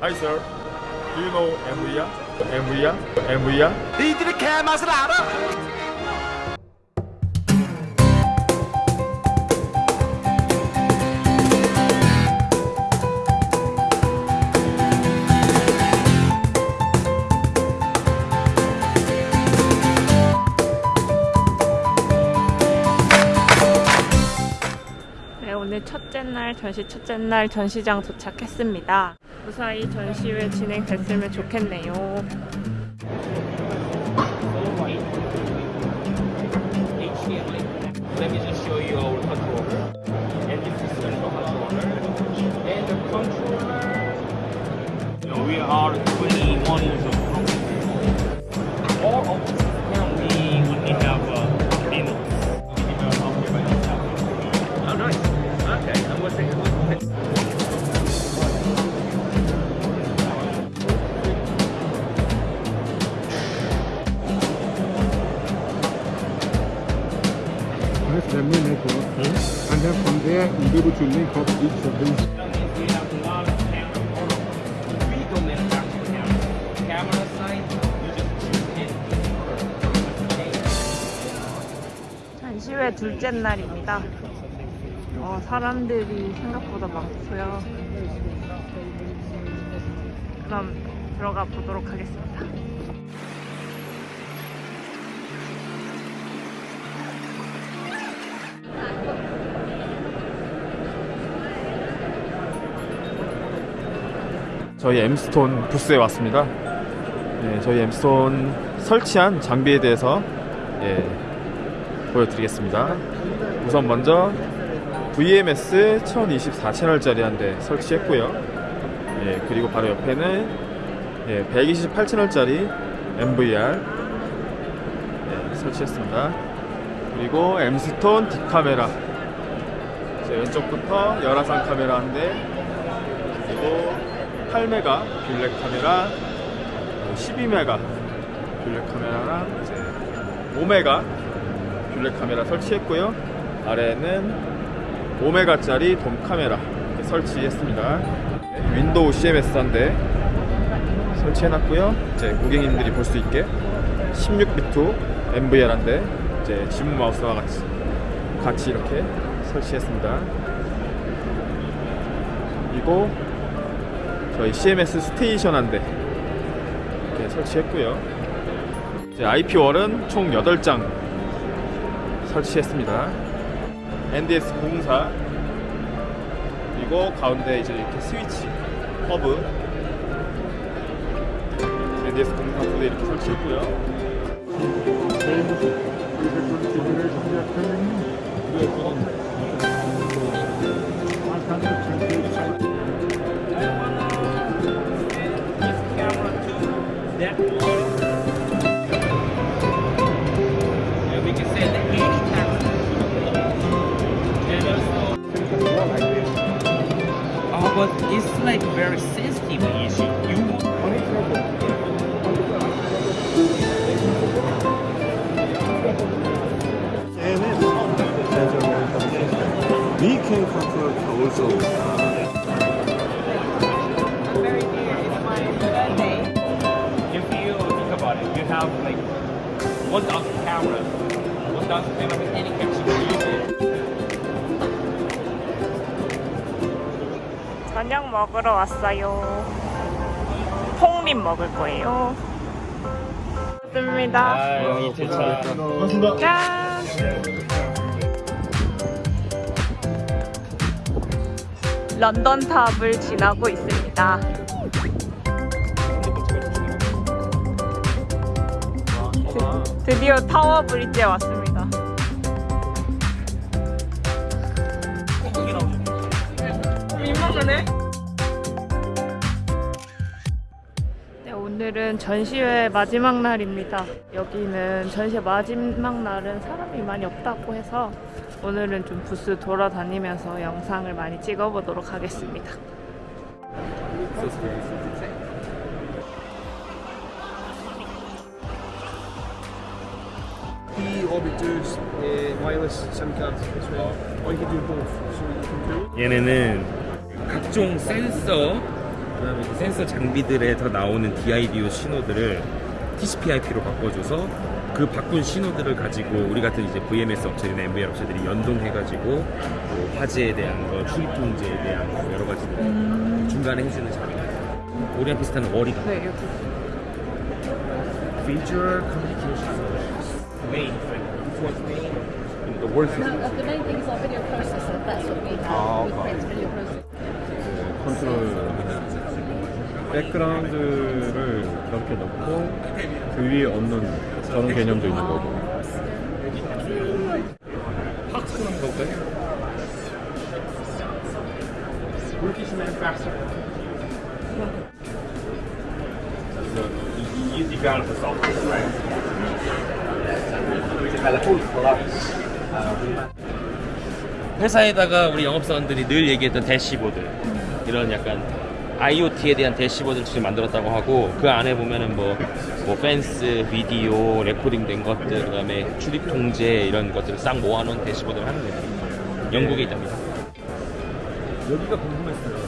Hi sir, do you know MVR? MVR? MVR? 니들이 개맛을 알아? 네, 오늘 첫째 날 전시 첫째 날 전시장 도착했습니다. 무사히 전시회 진행됐으면 좋겠네요. The main network. And then from there, be able to link up each of these. 전시회 둘째 날입니다. 어, 사람들이 생각보다 많고요. 그럼 들어가 보도록 하겠습니다. 저희 엠스톤 부스에 왔습니다. 네, 저희 엠스톤 설치한 장비에 대해서 예, 보여드리겠습니다. 우선 먼저 VMS 1024 채널짜리 한 대 설치했고요. 예, 그리고 바로 옆에는 예, 128 채널짜리 MVR 예, 설치했습니다. 그리고 엠스톤 딥카메라 왼쪽부터 열화상 카메라 한 대, 그리고 8메가 bullet 카메라, 12메가 bullet 카메라랑 이제 5메가 bullet 카메라 설치했고요. 아래에는 5메가짜리 돔 카메라 설치했습니다. 네, 윈도우 CMS 한대 설치해놨고요. 이제 고객님들이 볼 수 있게 16비트 NVR 한대 이제 지문 마우스와 같이 같이 이렇게 설치했습니다. 그리고 저희 CMS station 한대 이렇게 설치했고요. 이제 IP 월은 총 8장 설치했습니다. NDS 04 그리고 가운데 이제 이렇게 스위치 허브 NDS 04 부대 이렇게 설치했고요. But it's like very sensitive issue. You We can control also. If you think about it, you have like 1,000 cameras, 1,000 cameras, any camera 저녁 먹으러 왔어요. 폭립 먹을 거예요. 좋습니다. 아. 짠! 런던 탑을 지나고 있습니다. 드- 드디어 타워 브릿지에 왔습니다. 민망하네. 오늘은 전시회 마지막 날입니다. 여기는 전시회 마지막 날은 사람이 많이 없다고 해서 오늘은 좀 부스 돌아다니면서 영상을 많이 찍어보도록 하겠습니다. Do 얘네는 각종 센서 그 다음에 그 센서 장비들에서 나오는 DIDO 신호들을 TCP/IP로 바꿔줘서 그 바꾼 신호들을 가지고 우리 같은 이제 VMS 업체나 MVR 업체들이 연동해가지고 뭐 화재에 대한 거, 출입 통제에 대한 거 여러 가지들 중간에 해주는 장비. 우리랑 비슷한 워리가. 네, 여기. Feature Communication Solutions. Main. This one's main. The work No, uh, the main thing is our video processor. That's what we have. we create a video processor. 컨트롤 백그라운드를 이렇게 넣고 그 위에 얻는 저런 개념도 있는 거고 학습하는 건가요? Turkish manufacturer. So you, you develop the software, right? We develop all the products. 회사에다가 우리 영업사원들이 늘 얘기했던 대시보드 이런 약간 IoT에 대한 대시보드를 지금 만들었다고 하고 그 안에 보면은 뭐, 뭐 펜스, 비디오, 레코딩된 것들 그다음에 출입 통제 이런 것들을 싹 모아놓은 대시보드를 하는 거예요. 영국에 있답니다. 여기가 궁금했어요.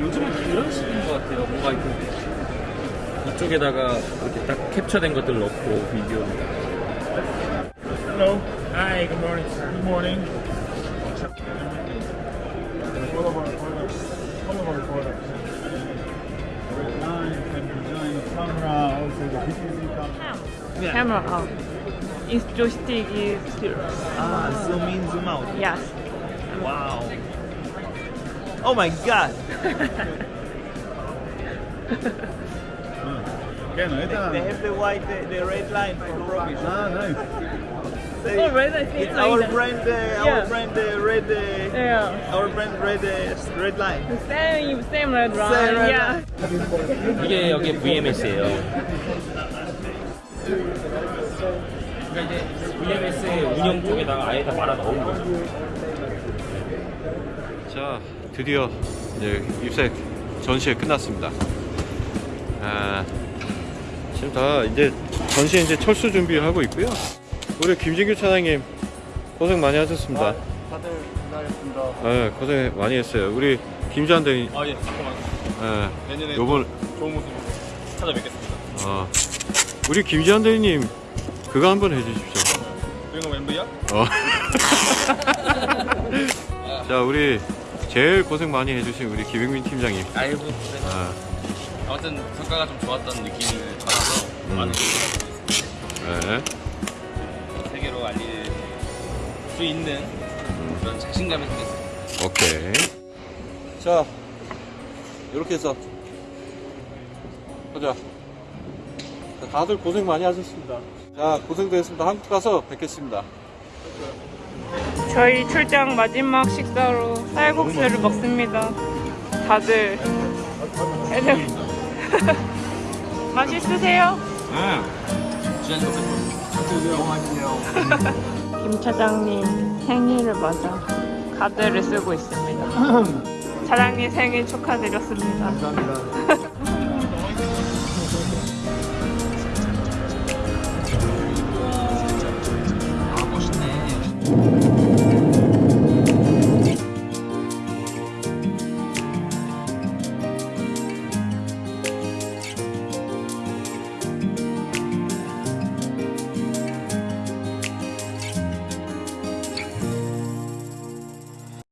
요즘은 다 이런 식인 것 같아요. 뭔가 이렇게 이쪽에다가 이렇게 딱 캡처된 것들 넣고 비디오. Hello. Hi, good morning, sir. Good morning. Camera, also the PTZ camera. Camera out. Is joystick is still. Ah, zoom in, zoom out. Yes. Wow. Oh my god. Okay, no, They esta. have the white, the, the red line for profit. Ah, nice. They- Oh, red, I it's like our brand, uh, Yeah. our brand, uh, red, uh, Yeah. our brand, red, uh, red line. Same, same red line. Same red yeah. line. 이게 여기 VMS예요. 그러니까 이제 VMS의 운영 쪽에다가 아예 다 말아 넣은 거죠. 자, 드디어 이제 입색 전시회 끝났습니다. 아, 지금 다 이제 전시회 이제 철수 준비를 하고 있고요. 우리 김진규 차장님 고생 많이 하셨습니다. 다들 고생하셨습니다. 네, 고생 많이 했어요. 우리 김지한 대리, 아 예, 잠깐만. 예, 내년에 요번 좋은 모습 찾아뵙겠습니다. 어, 우리 김지한 대리님 그거 한번 해주십시오. 유행어 멤버야? 어. 자, 우리 제일 고생 많이 해주신 우리 김영민 팀장님. 아이고 아, 아무튼 성과가 좀 좋았던 느낌을 받아서 많은 네. 수 있는 그런 자신감이 생겼어요. 오케이. 자, 이렇게 해서 보자. 자, 다들 고생 많이 하셨습니다. 자, 고생도 했습니다. 한국 가서 뵙겠습니다. 저희 출장 마지막 식사로 쌀국수를 먹습니다. 다들 애들 맛있으세요? 지난 거 김 차장님 생일을 맞아 카드를 쓰고 있습니다. 차장님 생일 축하드렸습니다. 아 멋있네.